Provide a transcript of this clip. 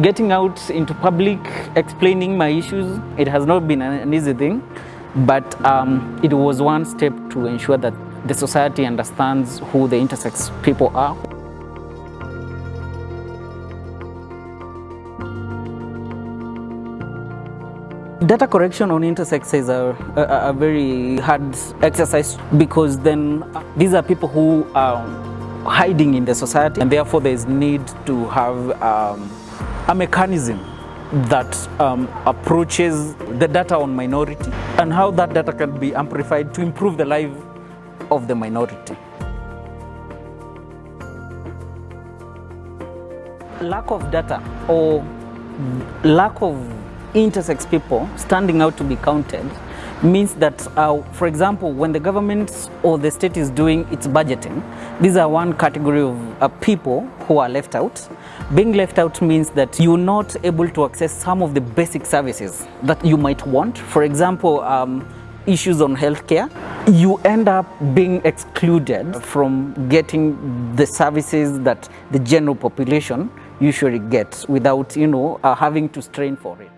getting out into public, explaining my issues, it has not been an easy thing, but um, it was one step to ensure that the society understands who the intersex people are. Data correction on intersex is a, a, a, very hard exercise because then uh, these are people who are hiding in the society and therefore there is need to have um, a mechanism that um, approaches the data on minority and how that data can be amplified to improve the life of the minority. Lack of data or lack of intersex people standing out to be counted means that, uh, for example, when the government or the state is doing its budgeting, these are one category of uh, people who are left out. Being left out means that you're not able to access some of the basic services that you might want. For example, um, issues on healthcare, you end up being excluded from getting the services that the general population usually gets without, you know, uh, having to strain for it.